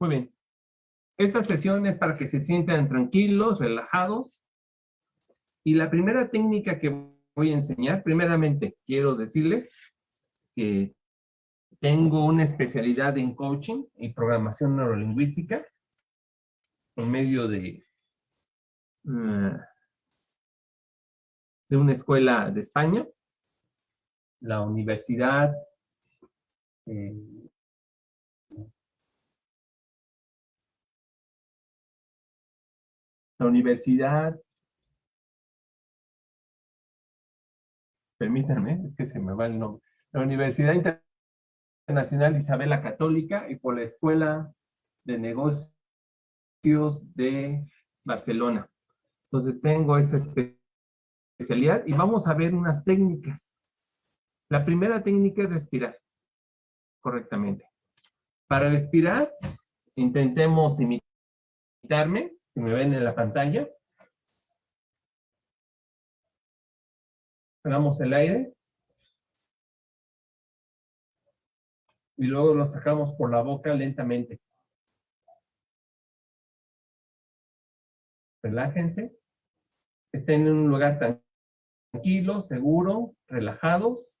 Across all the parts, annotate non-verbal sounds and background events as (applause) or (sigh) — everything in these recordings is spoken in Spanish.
Muy bien. Esta sesión es para que se sientan tranquilos, relajados. Y la primera técnica que voy a enseñar, primeramente quiero decirles que tengo una especialidad en coaching y programación neurolingüística en medio de, uh, de una escuela de España, la Universidad eh, la Universidad, permítanme, es que se me va el nombre, la Universidad Internacional Isabel la Católica y por la Escuela de Negocios de Barcelona. Entonces tengo esa especialidad y vamos a ver unas técnicas. La primera técnica es respirar correctamente. Para respirar, intentemos imitarme me ven en la pantalla. Hagamos el aire. Y luego lo sacamos por la boca lentamente. Relájense. Estén en un lugar tranquilo, seguro, relajados.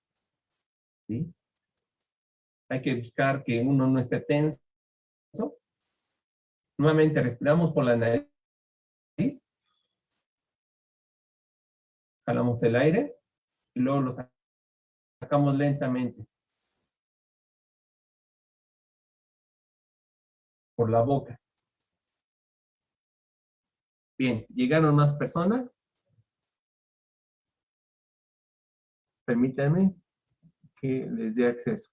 ¿Sí? Hay que buscar que uno no esté tenso. Nuevamente respiramos por la nariz. Jalamos el aire y luego lo sacamos lentamente. Por la boca. Bien, llegaron más personas. Permítanme que les dé acceso.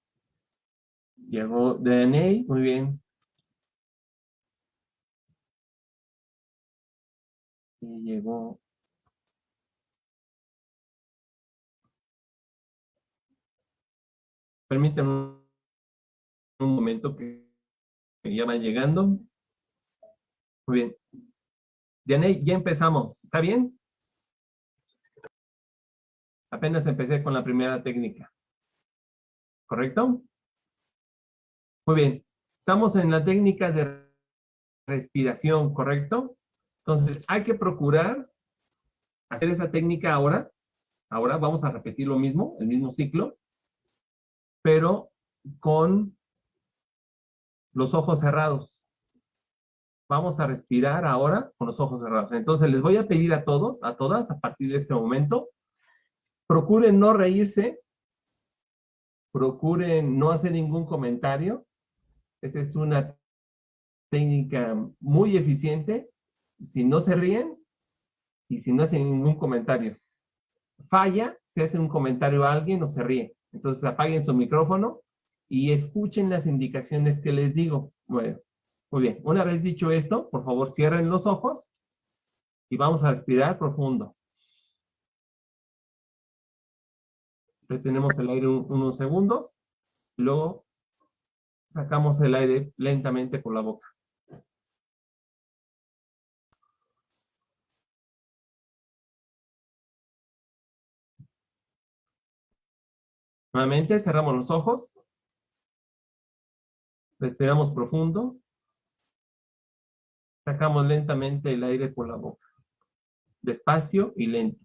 Llegó DNA, muy bien. Llegó Permítanme un momento que, ya van llegando. Muy bien. Diane, ya empezamos. ¿Está bien? Apenas empecé con la primera técnica. ¿Correcto? Muy bien. Estamos en la técnica de respiración, ¿correcto? Entonces, hay que procurar hacer esa técnica ahora. Ahora vamos a repetir lo mismo, el mismo ciclo, pero con los ojos cerrados. Vamos a respirar ahora con los ojos cerrados. Entonces, les voy a pedir a todos, a todas, a partir de este momento, procuren no reírse, procuren no hacer ningún comentario. Esa es una técnica muy eficiente si no se ríen y si no hacen ningún comentario. Falla, si hace un comentario a alguien o se ríe. Entonces apaguen su micrófono y escuchen las indicaciones que les digo. Bueno, muy bien. Una vez dicho esto, por favor cierren los ojos y vamos a respirar profundo. Retenemos el aire unos segundos, luego sacamos el aire lentamente por la boca. Nuevamente cerramos los ojos. Respiramos profundo. Sacamos lentamente el aire por la boca. Despacio y lento.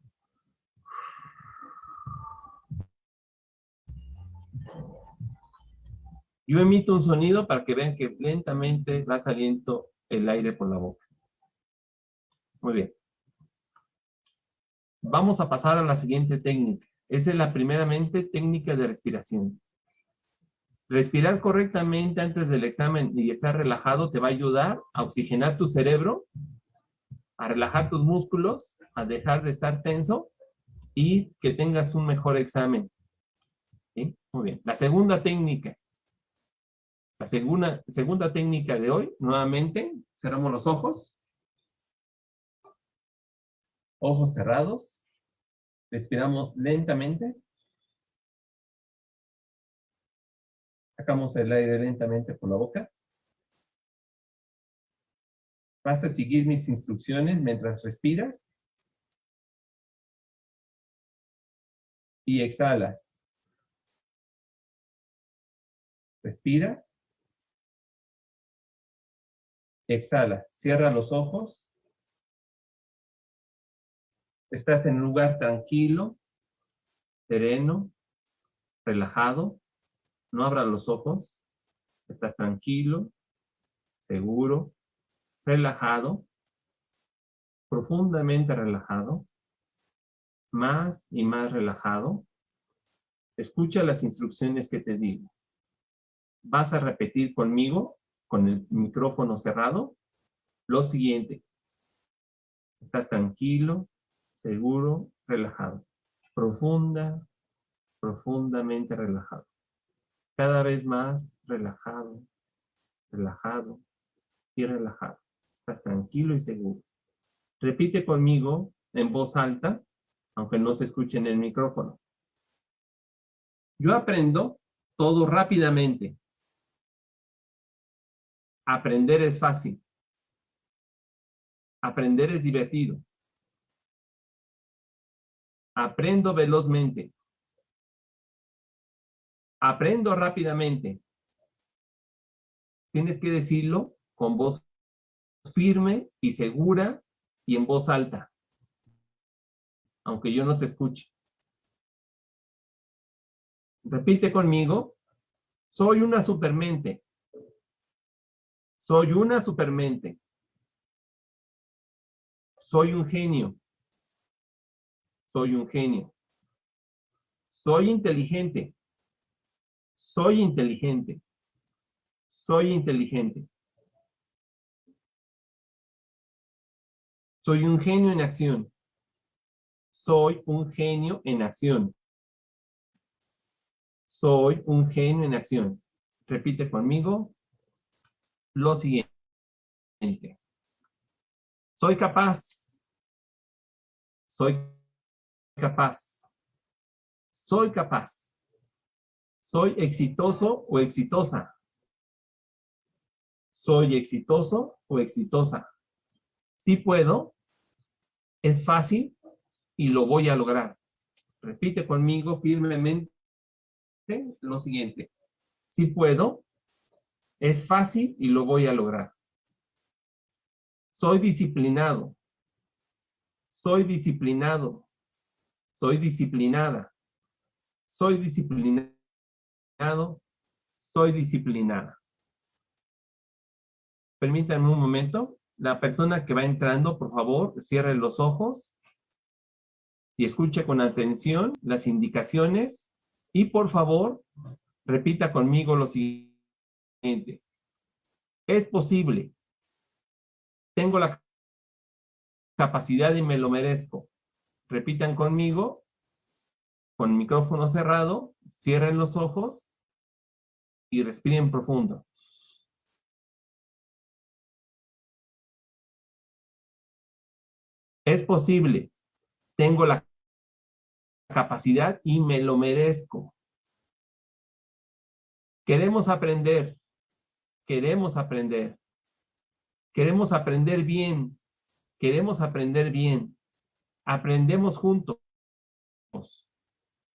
Yo emito un sonido para que vean que lentamente va saliendo el aire por la boca. Muy bien. Vamos a pasar a la siguiente técnica. Esa es la primeramente técnica de respiración. Respirar correctamente antes del examen y estar relajado te va a ayudar a oxigenar tu cerebro, a relajar tus músculos, a dejar de estar tenso y que tengas un mejor examen. Muy bien. La segunda técnica. La segunda, segunda técnica de hoy, nuevamente, cerramos los ojos. Ojos cerrados. Respiramos lentamente. Sacamos el aire lentamente por la boca. Vas a seguir mis instrucciones mientras respiras. Y exhalas. Respiras. Exhala. Cierra los ojos. Estás en un lugar tranquilo, sereno, relajado. No abras los ojos. Estás tranquilo, seguro, relajado, profundamente relajado, más y más relajado. Escucha las instrucciones que te digo. Vas a repetir conmigo, con el micrófono cerrado, lo siguiente. Estás tranquilo, seguro, relajado. Profunda, profundamente relajado. Cada vez más relajado, relajado y relajado. Estás tranquilo y seguro. Repite conmigo en voz alta, aunque no se escuche en el micrófono. Yo aprendo todo rápidamente. Aprender es fácil. Aprender es divertido. Aprendo velozmente. Aprendo rápidamente. Tienes que decirlo con voz firme y segura y en voz alta. Aunque yo no te escuche. Repite conmigo. Soy una supermente. Soy una supermente. Soy un genio. Soy un genio. Soy inteligente. Soy inteligente. Soy inteligente. Soy un genio en acción. Soy un genio en acción. Soy un genio en acción. Repite conmigo lo siguiente. Soy capaz. Soy capaz. Soy capaz. Soy exitoso o exitosa. Soy exitoso o exitosa. Sí puedo. Es fácil y lo voy a lograr. Repite conmigo firmemente lo siguiente. Sí puedo. Es fácil y lo voy a lograr. Soy disciplinado. Soy disciplinado. Soy disciplinada. Soy disciplinado soy disciplinada. Permítanme un momento. La persona que va entrando, por favor, cierre los ojos y escuche con atención las indicaciones y, por favor, repita conmigo lo siguiente. Es posible. Tengo la capacidad y me lo merezco. Repitan conmigo, con micrófono cerrado, cierren los ojos y respiren profundo. Es posible. Tengo la capacidad y me lo merezco. Queremos aprender. Queremos aprender. Queremos aprender bien. Queremos aprender bien. Aprendemos juntos.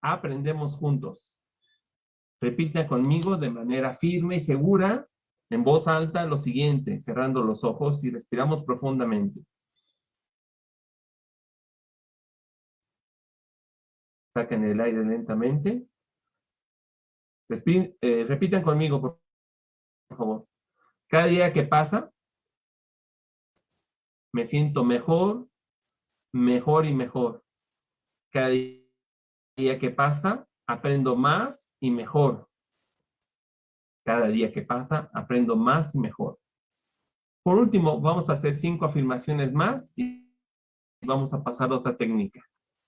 Aprendemos juntos. Repita conmigo de manera firme y segura, en voz alta, lo siguiente, cerrando los ojos y respiramos profundamente. Saquen el aire lentamente. Eh, repitan conmigo, por favor. Cada día que pasa, me siento mejor, mejor y mejor. Cada día que pasa, aprendo más y mejor. Cada día que pasa, aprendo más y mejor. Por último, vamos a hacer cinco afirmaciones más y vamos a pasar a otra técnica.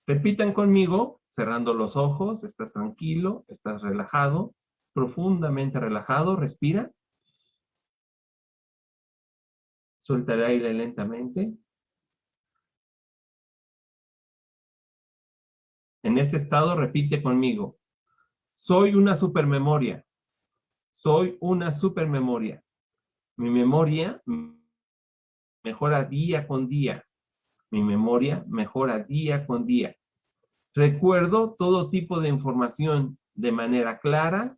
Repitan conmigo, cerrando los ojos, estás tranquilo, estás relajado, profundamente relajado, respira. Suelta el aire lentamente. En ese estado repite conmigo. Soy una supermemoria. Soy una supermemoria. Mi memoria mejora día con día. Mi memoria mejora día con día. Recuerdo todo tipo de información de manera clara,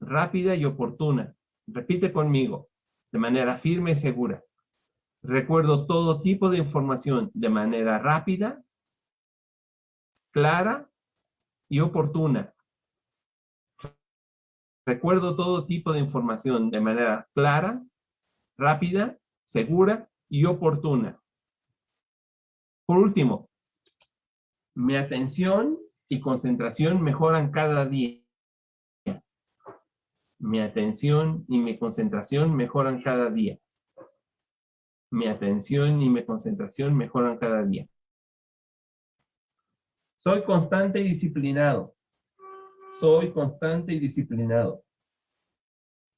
rápida y oportuna. Repite conmigo, de manera firme y segura. Recuerdo todo tipo de información de manera rápida, clara y oportuna. Recuerdo todo tipo de información de manera clara, rápida, segura y oportuna. Por último, mi atención y concentración mejoran cada día. Mi atención y mi concentración mejoran cada día. Mi atención y mi concentración mejoran cada día. Soy constante y disciplinado. Soy constante y disciplinado.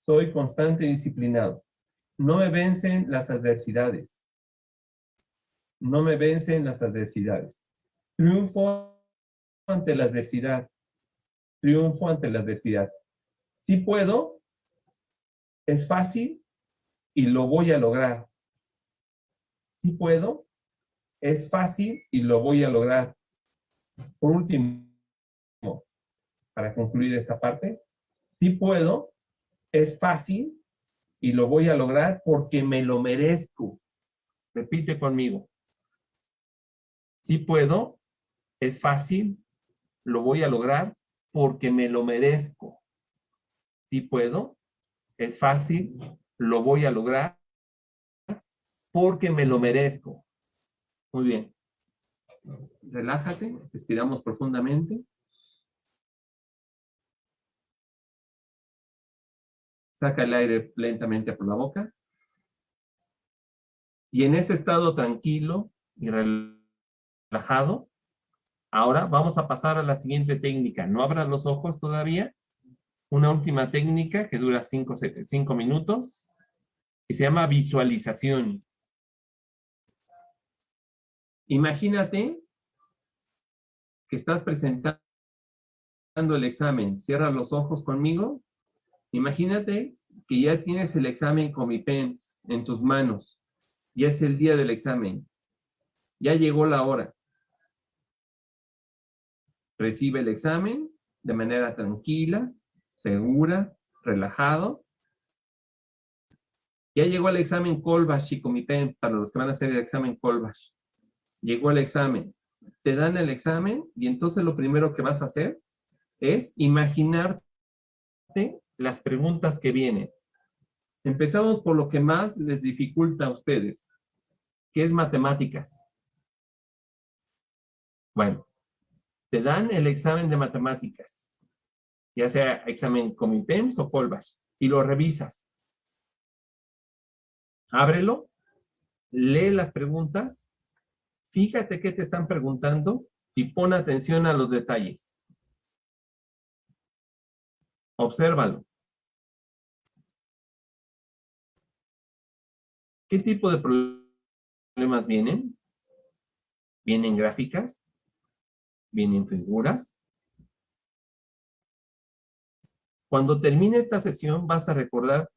Soy constante y disciplinado. No me vencen las adversidades. No me vencen las adversidades. Triunfo ante la adversidad. Triunfo ante la adversidad. Si puedo, es fácil y lo voy a lograr. Si puedo, es fácil y lo voy a lograr. Por último, para concluir esta parte, si puedo, es fácil y lo voy a lograr porque me lo merezco. Repite conmigo. Si puedo, es fácil, lo voy a lograr porque me lo merezco. Si puedo, es fácil, lo voy a lograr porque me lo merezco. Muy bien. Relájate, respiramos profundamente. Saca el aire lentamente por la boca. Y en ese estado tranquilo y relajado, ahora vamos a pasar a la siguiente técnica. No abras los ojos todavía. Una última técnica que dura cinco, cinco minutos y se llama visualización. Imagínate que estás presentando el examen. Cierra los ojos conmigo. Imagínate que ya tienes el examen con mi pens en tus manos. Ya es el día del examen. Ya llegó la hora. Recibe el examen de manera tranquila, segura, relajado. Ya llegó el examen Colbash y Comité para los que van a hacer el examen Colbash llegó el examen. Te dan el examen y entonces lo primero que vas a hacer es imaginarte las preguntas que vienen. Empezamos por lo que más les dificulta a ustedes, que es matemáticas. Bueno, te dan el examen de matemáticas, ya sea examen Comitems o Colbas, y lo revisas. Ábrelo, lee las preguntas Fíjate qué te están preguntando y pon atención a los detalles. Obsérvalo. ¿Qué tipo de problemas vienen? ¿Vienen gráficas? ¿Vienen figuras? Cuando termine esta sesión vas a recordar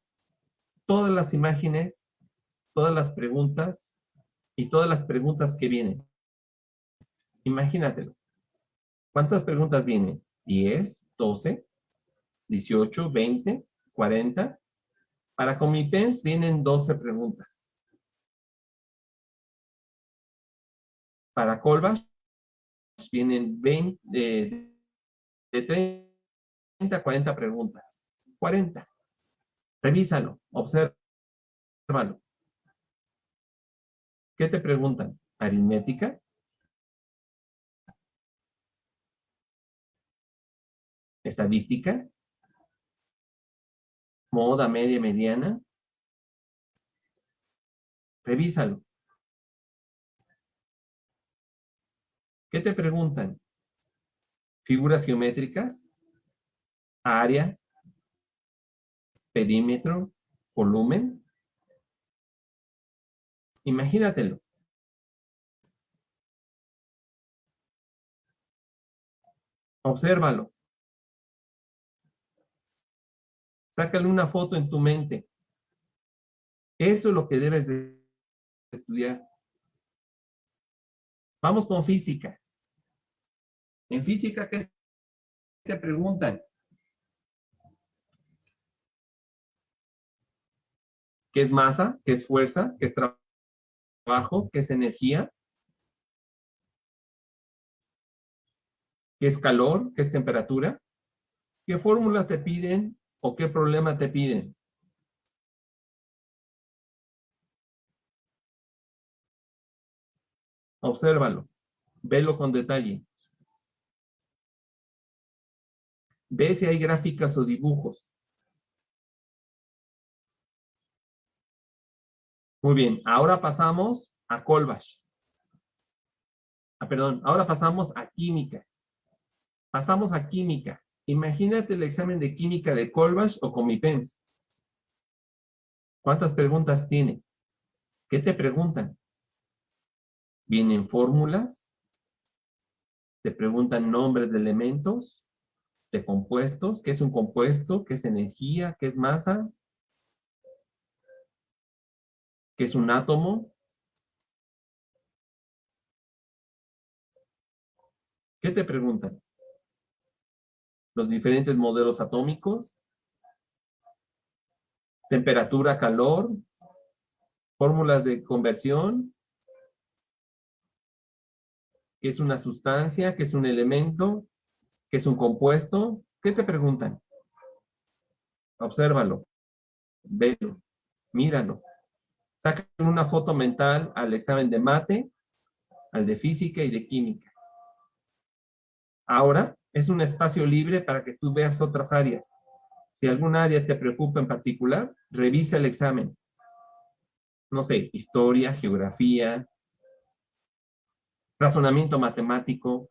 todas las imágenes, todas las preguntas y todas las preguntas que vienen. Imagínatelo. ¿Cuántas preguntas vienen? 10, 12, 18, 20, 40. Para comités vienen 12 preguntas. Para Colbas vienen 20, de 30 a 40 preguntas. 40. Revísalo, obsérvalo. ¿Qué te preguntan? ¿Aritmética? ¿Estadística? ¿Moda media mediana? Revísalo. ¿Qué te preguntan? ¿Figuras geométricas? ¿Área? ¿Perímetro? ¿Volumen? Imagínatelo. Obsérvalo. Sácale una foto en tu mente. Eso es lo que debes de estudiar. Vamos con física. En física, ¿qué te preguntan? ¿Qué es masa? ¿Qué es fuerza? ¿Qué es trabajo? Abajo, que es energía, qué es calor, qué es temperatura, qué fórmula te piden o qué problema te piden. Obsérvalo, velo con detalle. Ve si hay gráficas o dibujos. Muy bien, ahora pasamos a Colbach. Ah, perdón, ahora pasamos a química. Pasamos a química. Imagínate el examen de química de Colbach o Comipens. ¿Cuántas preguntas tiene? ¿Qué te preguntan? ¿Vienen fórmulas? ¿Te preguntan nombres de elementos? ¿De compuestos? ¿Qué es un compuesto? ¿Qué es energía? ¿Qué es masa? ¿Qué es un átomo? ¿Qué te preguntan? Los diferentes modelos atómicos, temperatura, calor, fórmulas de conversión, qué es una sustancia, qué es un elemento, qué es un compuesto. ¿Qué te preguntan? Obsérvalo, velo, míralo. Sacan una foto mental al examen de mate, al de física y de química. Ahora es un espacio libre para que tú veas otras áreas. Si algún área te preocupa en particular, revisa el examen. No sé, historia, geografía, razonamiento matemático.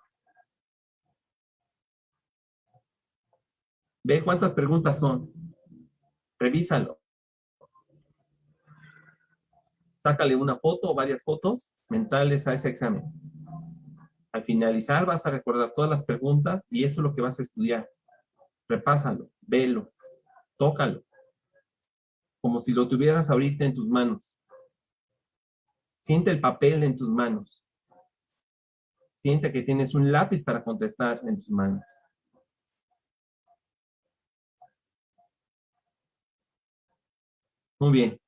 Ve cuántas preguntas son. Revísalo. Sácale una foto o varias fotos mentales a ese examen. Al finalizar vas a recordar todas las preguntas y eso es lo que vas a estudiar. Repásalo, velo, tócalo, como si lo tuvieras ahorita en tus manos. Siente el papel en tus manos. Siente que tienes un lápiz para contestar en tus manos. Muy bien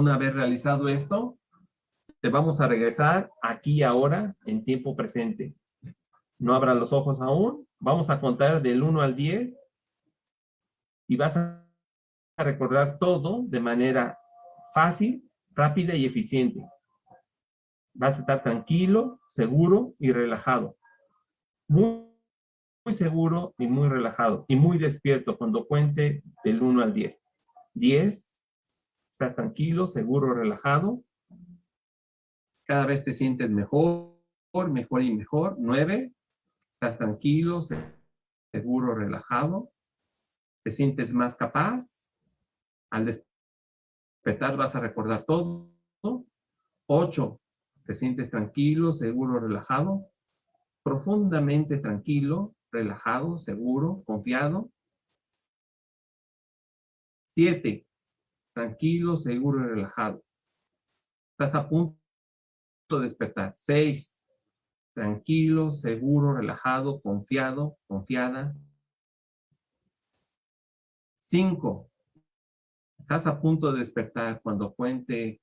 una vez realizado esto, te vamos a regresar aquí ahora en tiempo presente. No abra los ojos aún. Vamos a contar del 1 al 10 y vas a recordar todo de manera fácil, rápida y eficiente. Vas a estar tranquilo, seguro y relajado. Muy, muy seguro y muy relajado y muy despierto cuando cuente del 1 al 10. 10, estás tranquilo, seguro, relajado. Cada vez te sientes mejor, mejor y mejor. Nueve, estás tranquilo, seguro, relajado. Te sientes más capaz. Al despertar vas a recordar todo. Ocho, te sientes tranquilo, seguro, relajado. Profundamente tranquilo, relajado, seguro, confiado. Siete, tranquilo, seguro y relajado. Estás a punto de despertar. Seis, tranquilo, seguro, relajado, confiado, confiada. Cinco, estás a punto de despertar cuando cuente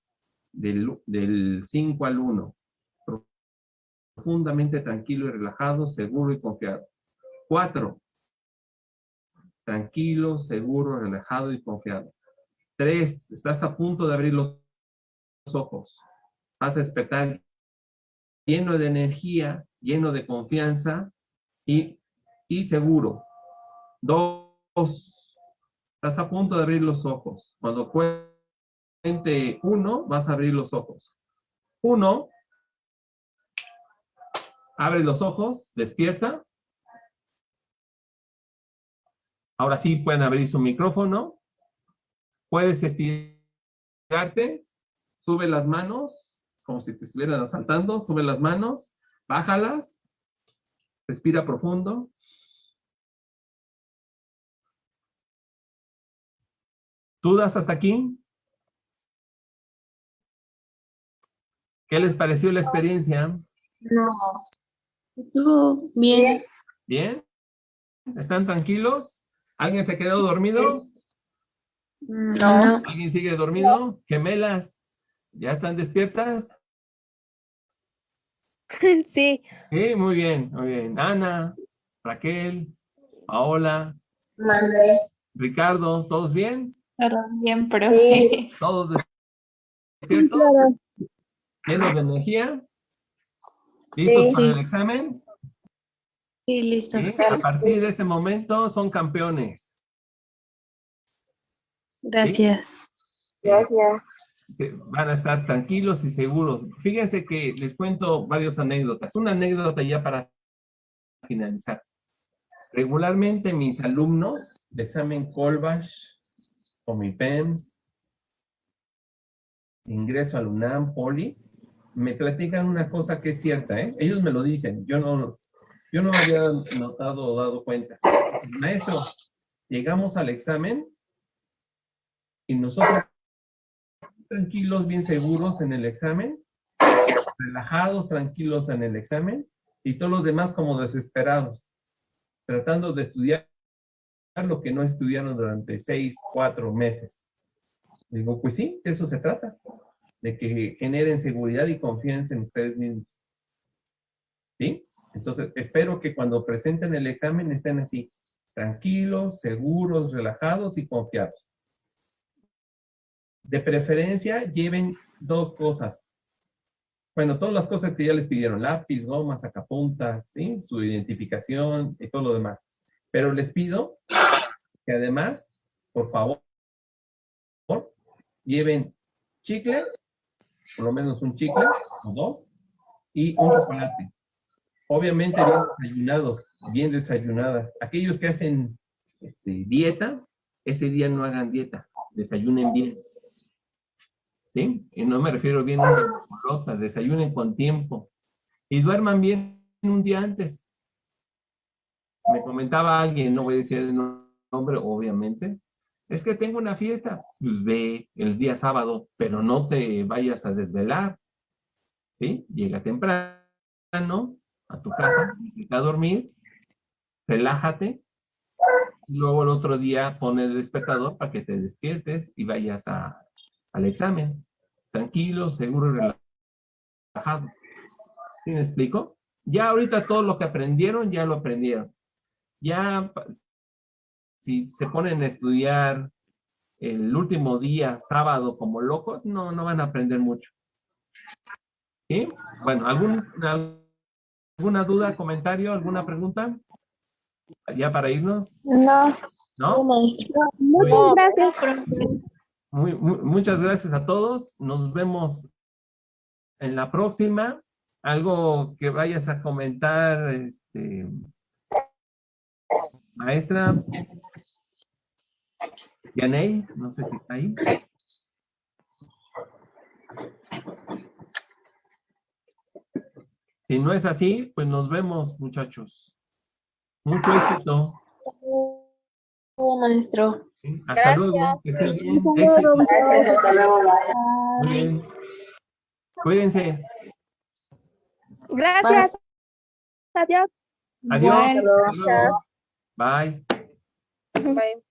del 5 al 1. Profundamente tranquilo y relajado, seguro y confiado. Cuatro, tranquilo, seguro, relajado y confiado. Tres, estás a punto de abrir los ojos. Vas a despertar lleno de energía, lleno de confianza y, y seguro. Dos, estás a punto de abrir los ojos. Cuando cuente uno, vas a abrir los ojos. Uno, abre los ojos, despierta. Ahora sí pueden abrir su micrófono. Puedes estirarte, sube las manos, como si te estuvieran asaltando, sube las manos, bájalas, respira profundo. ¿Dudas hasta aquí? ¿Qué les pareció la experiencia? No. Estuvo bien. ¿Bien? ¿Están tranquilos? ¿Alguien se quedó dormido? No. ¿Alguien sigue dormido? ¿Gemelas? ¿Ya están despiertas? (laughs) Sí, Sí, muy bien, muy bien. Ana, Raquel, Paola, Mande. Ricardo, ¿todos bien? todo bien, profe. ¿Todos despiertos? ¿Llenos de energía? ¿Listos Sí. para el examen? Sí, listo. Sí, A partir de este momento son campeones. Gracias. Gracias. Van a estar tranquilos y seguros. Fíjense que les cuento varias anécdotas. Una anécdota ya para finalizar. Regularmente mis alumnos de examen Colbach o mi PEMS, ingreso al UNAM, Poli, me platican una cosa que es cierta, ¿eh? Ellos me lo dicen, yo no, yo no había notado o dado cuenta. Maestro, llegamos al examen nosotros tranquilos, bien seguros en el examen, relajados, tranquilos en el examen, y todos los demás como desesperados, tratando de estudiar lo que no estudiaron durante seis, cuatro meses. Digo, pues sí, eso se trata, de que generen seguridad y confianza en ustedes mismos. ¿Sí? Entonces, espero que cuando presenten el examen estén así, tranquilos, seguros, relajados y confiados. De preferencia, lleven dos cosas. Bueno, todas las cosas que ya les pidieron, lápiz, goma, sacapuntas. Su identificación y todo lo demás. Pero les pido que además, por favor, lleven chicle, por lo menos un chicle o dos, y un chocolate. Obviamente bien desayunados, bien desayunadas. Aquellos que hacen este, dieta, ese día no hagan dieta, desayunen bien. Y no me refiero bien a bolota, desayunen con tiempo. Y duerman bien un día antes. Me comentaba alguien, no voy a decir el nombre, obviamente, es que tengo una fiesta, pues ve el día sábado, pero no te vayas a desvelar, ¿sí? Llega temprano a tu casa, a dormir, relájate, luego el otro día pone el despertador para que te despiertes y vayas a, al examen, tranquilo, seguro y relajado. ¿Sí me explico? Ya ahorita todo lo que aprendieron, ya lo aprendieron. Ya si se ponen a estudiar el último día, sábado, como locos, no, no van a aprender mucho. ¿Sí? Bueno, ¿algún, ¿alguna duda, comentario, alguna pregunta? ¿Ya para irnos? No, ¿No? Muchas gracias. Muchas gracias a todos. Nos vemos en la próxima. Algo que vayas a comentar, este, maestra. Yanei, no sé si está ahí. Si no es así, pues nos vemos, muchachos. Mucho éxito. Maestro. ¿Sí? Hasta luego. Que estén bien. Muy bien. Cuídense. Gracias. Adiós. Adiós. Bye. Bye.